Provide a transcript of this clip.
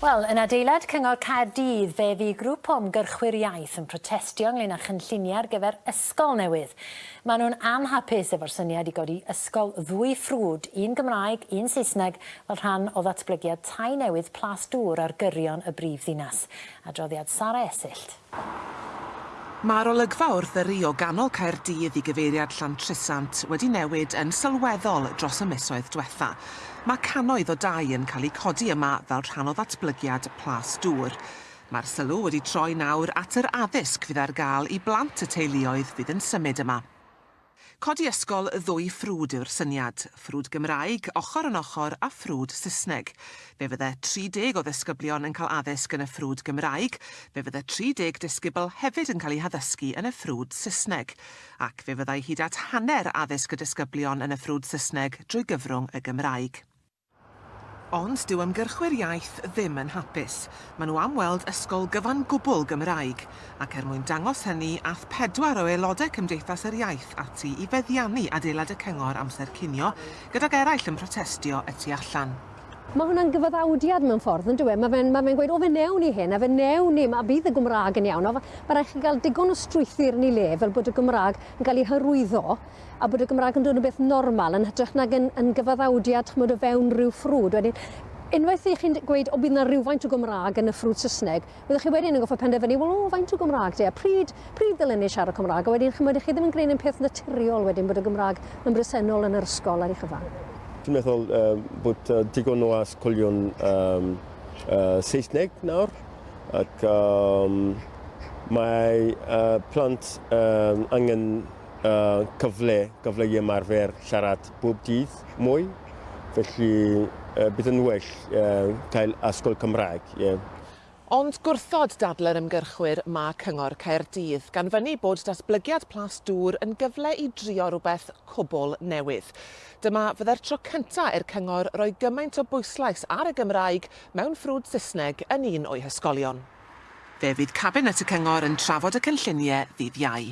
Wel, yn adeilad Cyngor Caerdydd, fe fi grŵp o ymgyrchwyr iaith yn protestio ynglyn â chynlluniau ar gyfer ysgol newydd. Maen nhw'n anhapus efo'r syniad i godi ysgol ddwy ffrwd, un Gymraeg, un Saesneg, fel rhan o ddatblygiad tai newydd plas dŵr ar gyrion y brif ddinas. Adroddiad Sara Esyllt. Mae'r olygfa wrth yr o ganol Caerdydd i gyfeiriad Llantrisant wedi newid yn sylweddol dros y misoedd diwetha. Mae canoedd o dau yn cael eu codi yma fel rhan o ddatblygiad plas dŵr. Mae'r sylw wedi troi nawr at yr addysg fydd ar gael i blant y teuluoedd fydd yn symud yma. Codi ysgol ddwy ffrwd yw'r syniad, ffrwd Gymraeg, ochr yn ochr a ffrwd Saesneg. Fe fydde 30 o ddisgyblion yn cael addysg yn y ffrwd Gymraeg, fe fydde 30 disgybl hefyd yn cael eu haddysgu yn y ffrwd Saesneg, ac fe fyddai hyd at hanner addysg y disgyblion yn y ffrwd Saesneg drwy gyfrwng y Gymraeg. Ond dyw ymgyrchwyr iaith ddim yn hapus. Maen nhw am weld ysgol gyfan gwbl Gymraeg, ac er mwyn dangos hynny, ath pedwar o aelodau Cymdeithas yr Iaith ati i feddiannu adeilad y cyngor amser cinio, gydag eraill yn protestio y tu allan. Mae hwnna'n gyfaddawdiad mewn ffordd, yn dweud. Mae fe'n ma fe gweud, o fe newn ni hyn, a fe newn ni, mae bydd y Gymraeg yn iawn. Mae rhaid chi gael digon o strwythur yn ei le, fel bod y Gymraeg yn cael ei hyrwyddo, a bod y Gymraeg yn dod yn beth normal, yn hytrach nag yn, yn gyfaddawdiad chmod o fewn rhyw ffrwd. Wedyn, unwaith i chi'n gweud, o bydd yna rhywfaint o Gymraeg yn y ffrwd Saesneg, byddwch chi wedyn yn goffa penderfynu, wel, o, faint o Gymraeg di, a pryd, pryd ddylen ni siarad Cymraeg, a wedyn chi'n chi ddim yn gwneud yn peth naturiol wedyn bod y Gymraeg yn bresennol yn yr ysgol ar ei chyfan. Dwi'n meddwl uh, bod uh, digon o asgolion um, uh, Saesneg nawr ac um, mae uh, plant um, angen uh, cyfle, cyfle i ymarfer siarad bob dydd mwy. Felly uh, bydd yn well uh, cael asgol Cymraeg. Yeah. Ond gwrthod dadle'r ymgyrchwyr mae Cyngor Caerdydd, gan fyny bod datblygiad plas dŵr yn gyfle i drio rhywbeth cwbl newydd. Dyma fydde'r tro cynta i'r Cyngor roi gymaint o bwyslais ar y Gymraeg mewn ffrwd Saesneg yn un o'i hysgolion. Fe fydd Cabinet y Cyngor yn trafod y cynlluniau ddydd iau.